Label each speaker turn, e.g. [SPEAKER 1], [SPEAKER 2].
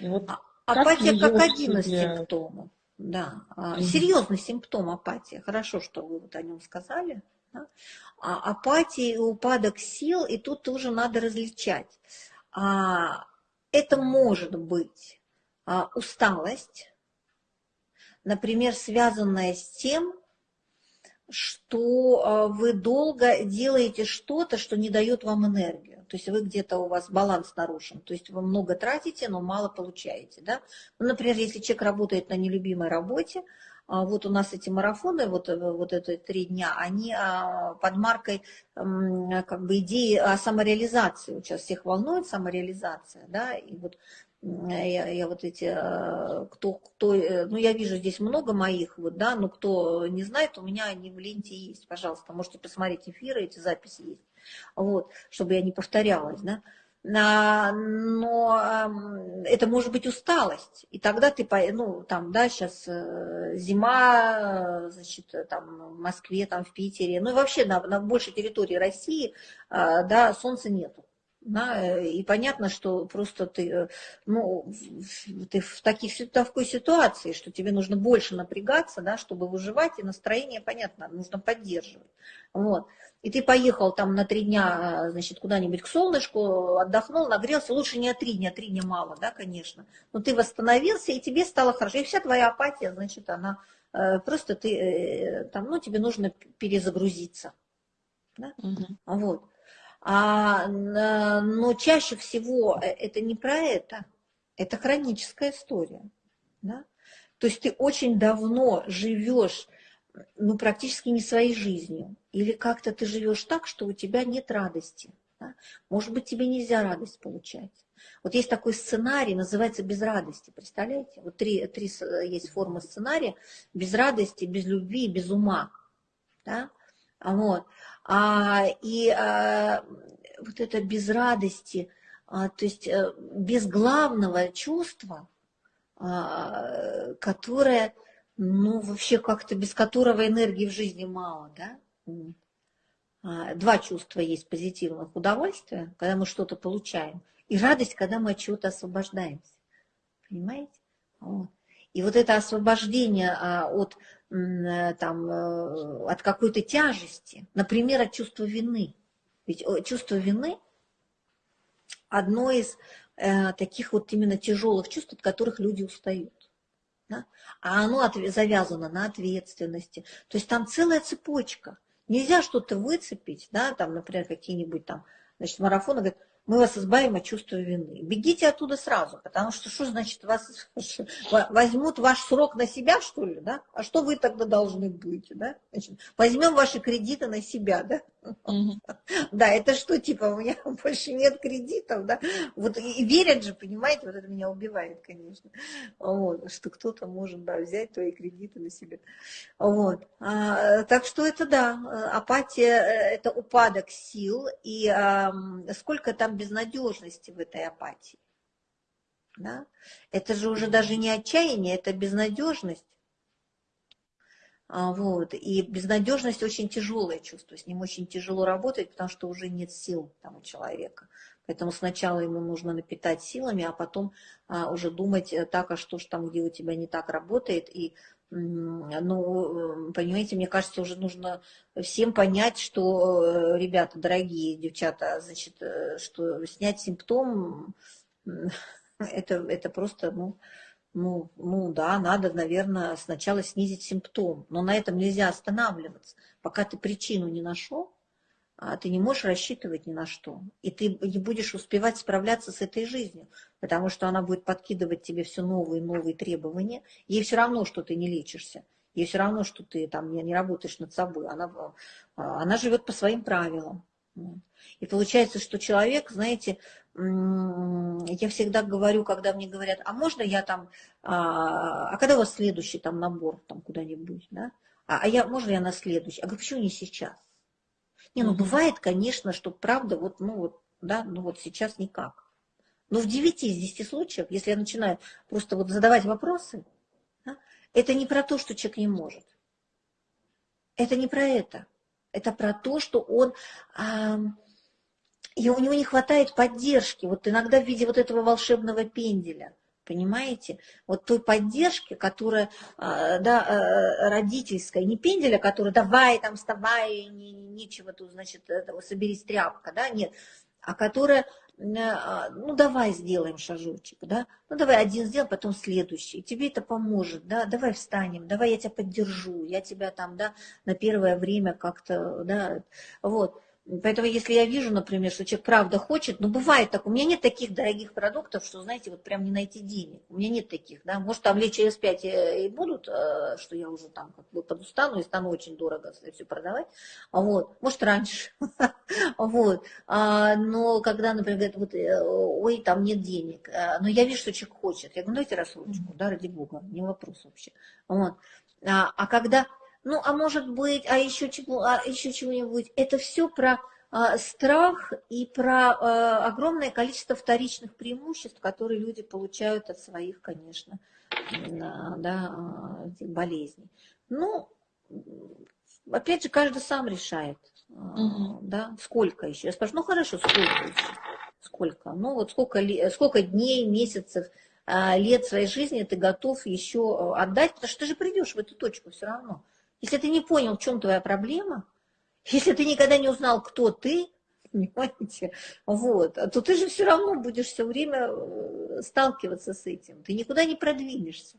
[SPEAKER 1] Вот а, апатия как, как один из симптомов. Да, угу. серьезный симптом апатии. Хорошо, что вы вот о нем сказали. Да? А апатия и упадок сил, и тут тоже надо различать. А, это может быть а, усталость, например, связанная с тем, что а, вы долго делаете что-то, что не дает вам энергию. То есть вы где-то у вас баланс нарушен. То есть вы много тратите, но мало получаете. Да? Ну, например, если человек работает на нелюбимой работе, а, вот у нас эти марафоны, вот, э, вот это три дня, они а, под маркой как бы идеи о самореализации. Сейчас всех волнует самореализация, да, и вот я, я вот эти, э, кто, кто, э, ну я вижу здесь много моих, вот, да, но кто не знает, у меня они в ленте есть, пожалуйста, можете посмотреть эфиры, эти записи есть, вот, чтобы я не повторялась, да, но это может быть усталость, и тогда ты, ну, там, да, сейчас э, зима, значит, там, в Москве, там, в Питере, ну, и вообще на, на большей территории России, да, солнца нету, да, и понятно, что просто ты, э, ну, ты в, таких, такой ситуации, что тебе нужно больше напрягаться, да, чтобы выживать, и настроение, понятно, нужно поддерживать. Вот. И ты поехал там на три дня, значит, куда-нибудь к солнышку, отдохнул, нагрелся, лучше не три дня, три дня мало, да, конечно, но ты восстановился, и тебе стало хорошо, и вся твоя апатия, значит, она, э, просто ты, э, там, ну, тебе нужно перезагрузиться, да, угу. вот. А, но чаще всего э, это не про это, это хроническая история. Да? То есть ты очень давно живешь ну, практически не своей жизнью. Или как-то ты живешь так, что у тебя нет радости. Да? Может быть, тебе нельзя радость получать. Вот есть такой сценарий, называется «Без радости». Представляете? Вот три, три есть формы сценария. Без радости, без любви, без ума. Да? Вот. А, и а, вот это без радости, а, то есть а, без главного чувства, а, которое, ну, вообще как-то без которого энергии в жизни мало, да? А, два чувства есть позитивных. Удовольствие, когда мы что-то получаем, и радость, когда мы от чего-то освобождаемся. Понимаете? Вот. И вот это освобождение а, от Э, там, э, от какой-то тяжести, например, от чувства вины. Ведь чувство вины одно из э, таких вот именно тяжелых чувств, от которых люди устают. Да? А оно завязано на ответственности. То есть там целая цепочка. Нельзя что-то выцепить, да, там, например, какие-нибудь там, значит, марафоны, говорят, мы вас избавим от чувства вины. Бегите оттуда сразу, потому что что значит вас возьмут ваш срок на себя, что ли, да? А что вы тогда должны быть, да? Значит, возьмем ваши кредиты на себя, да? Да, это что, типа, у меня больше нет кредитов, да? Вот и верят же, понимаете, вот это меня убивает, конечно. Вот, что кто-то может, да, взять твои кредиты на себя. Вот. А, так что это, да, апатия, э, это упадок сил, и а, сколько там безнадежности в этой апатии. Да? Это же уже даже не отчаяние, это безнадежность. А, вот. И безнадежность очень тяжелое чувство, с ним очень тяжело работать, потому что уже нет сил там у человека. Поэтому сначала ему нужно напитать силами, а потом а, уже думать э, так, а что ж там, где у тебя не так работает, и ну, понимаете, мне кажется, уже нужно всем понять, что, э, ребята, дорогие девчата, значит, э, что снять симптом, это, это просто, ну, ну, ну да, надо, наверное, сначала снизить симптом, но на этом нельзя останавливаться. Пока ты причину не нашел, а ты не можешь рассчитывать ни на что. И ты не будешь успевать справляться с этой жизнью, потому что она будет подкидывать тебе все новые и новые требования. Ей все равно, что ты не лечишься. Ей все равно, что ты там не, не работаешь над собой. Она, а, она живет по своим правилам. И получается, что человек, знаете, я всегда говорю, когда мне говорят, а можно я там, а, а когда у вас следующий там набор там куда-нибудь, да? А, а я, можно я на следующий? А говорю, почему не сейчас? Не, ну бывает, конечно, что правда, вот, ну вот, да, ну вот сейчас никак. Но в 9 из 10 случаев, если я начинаю просто вот задавать вопросы, да, это не про то, что человек не может. Это не про это. Это про то, что он, а, и у него не хватает поддержки, вот иногда в виде вот этого волшебного пенделя. понимаете? Вот той поддержки, которая, а, да, э, родительская, не пенделя, которая давай там вставай, не, нечего тут, значит, соберись тряпка, да, нет, а которая, а, ну давай сделаем шажочек, да, ну давай один сделаем, потом следующий, тебе это поможет, да, давай встанем, давай я тебя поддержу, я тебя там, да, на первое время как-то, да, вот. Поэтому, если я вижу, например, что человек правда хочет, ну, бывает так, у меня нет таких дорогих продуктов, что, знаете, вот прям не найти денег. У меня нет таких, да. Может, там лет через пять и будут, э, что я уже там как бы подустану и стану очень дорого все продавать. Вот. Может, раньше. Вот. А, но когда, например, говорят, вот, э, ой, там нет денег. Э, но я вижу, что человек хочет. Я говорю, ну, дайте рассрочку, да, ради бога, не вопрос вообще. Вот. А, а когда ну, а может быть, а еще, чего, а еще чего-нибудь. Это все про а, страх и про а, огромное количество вторичных преимуществ, которые люди получают от своих, конечно, да, а, болезней. Ну, опять же, каждый сам решает, угу. да, сколько еще. Я спрашиваю, ну хорошо, сколько еще? Сколько? Ну вот сколько, сколько дней, месяцев, лет своей жизни ты готов еще отдать, потому что ты же придешь в эту точку все равно. Если ты не понял, в чем твоя проблема, если ты никогда не узнал, кто ты, понимаете, вот, то ты же все равно будешь все время э, сталкиваться с этим. Ты никуда не продвинешься.